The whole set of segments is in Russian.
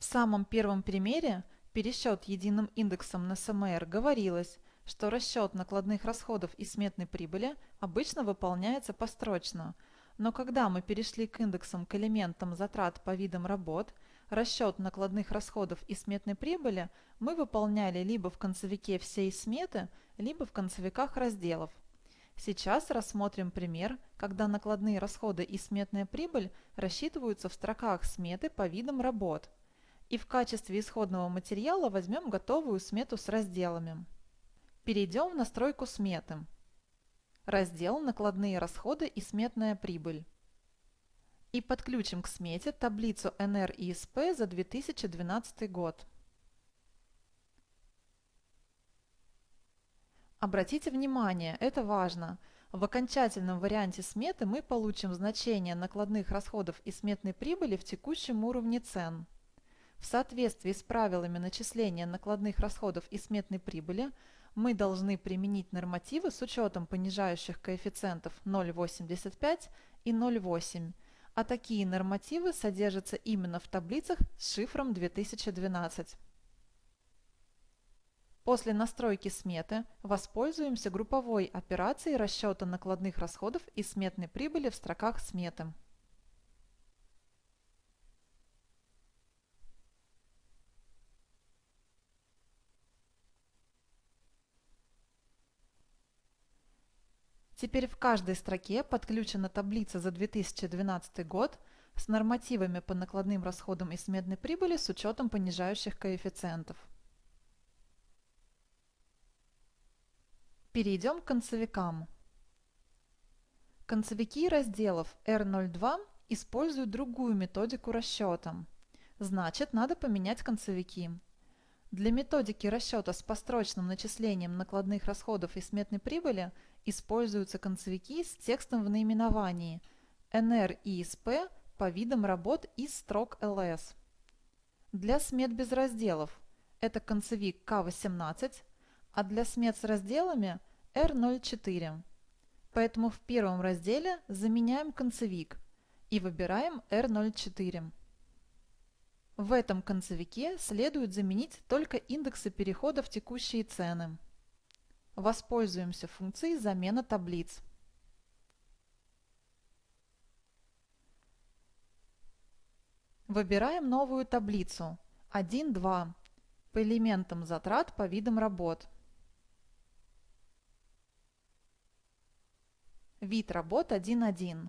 В самом первом примере пересчет единым индексом на СМР говорилось, что расчет накладных расходов и сметной прибыли обычно выполняется построчно, но когда мы перешли к индексам к элементам затрат по видам работ, расчет накладных расходов и сметной прибыли мы выполняли либо в концевике всей сметы, либо в концевиках разделов. Сейчас рассмотрим пример, когда накладные расходы и сметная прибыль рассчитываются в строках сметы по видам работ – и в качестве исходного материала возьмем готовую смету с разделами. Перейдем в настройку сметы. Раздел «Накладные расходы и сметная прибыль». И подключим к смете таблицу НР и СП за 2012 год. Обратите внимание, это важно. В окончательном варианте сметы мы получим значение накладных расходов и сметной прибыли в текущем уровне цен. В соответствии с правилами начисления накладных расходов и сметной прибыли мы должны применить нормативы с учетом понижающих коэффициентов 0,85 и 0,8, а такие нормативы содержатся именно в таблицах с шифром 2012. После настройки сметы воспользуемся групповой операцией расчета накладных расходов и сметной прибыли в строках сметы. Теперь в каждой строке подключена таблица за 2012 год с нормативами по накладным расходам и сметной прибыли с учетом понижающих коэффициентов. Перейдем к концевикам. Концевики разделов R02 используют другую методику расчета. Значит, надо поменять концевики. Для методики расчета с построчным начислением накладных расходов и сметной прибыли – используются концевики с текстом в наименовании NR и SP по видам работ из строк LS. Для смет без разделов это концевик К18, а для смет с разделами R04. Поэтому в первом разделе заменяем концевик и выбираем R04. В этом концевике следует заменить только индексы перехода в текущие цены. Воспользуемся функцией замена таблиц. Выбираем новую таблицу 1.2 по элементам затрат по видам работ. Вид работ 1.1.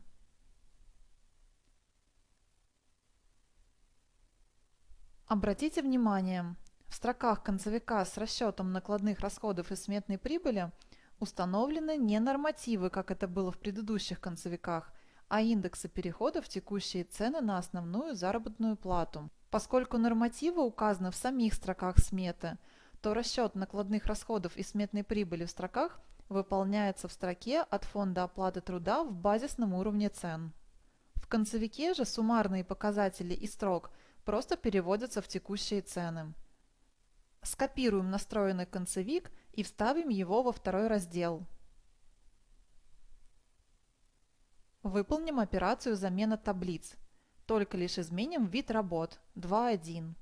Обратите внимание, в строках концевика с расчетом накладных расходов и сметной прибыли установлены не нормативы, как это было в предыдущих концевиках, а индексы перехода в текущие цены на основную заработную плату. Поскольку нормативы указаны в самих строках сметы, то расчет накладных расходов и сметной прибыли в строках выполняется в строке от фонда оплаты труда в базисном уровне цен. В концевике же суммарные показатели и строк просто переводятся в текущие цены. Скопируем настроенный концевик и вставим его во второй раздел. Выполним операцию замена таблиц. Только лишь изменим вид работ 2.1.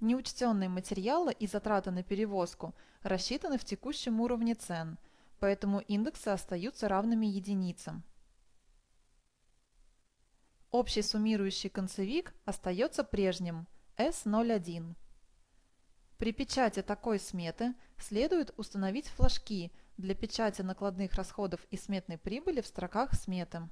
Неучтенные материалы и затраты на перевозку рассчитаны в текущем уровне цен – поэтому индексы остаются равными единицам. Общий суммирующий концевик остается прежним S01. При печати такой сметы следует установить флажки для печати накладных расходов и сметной прибыли в строках сметы.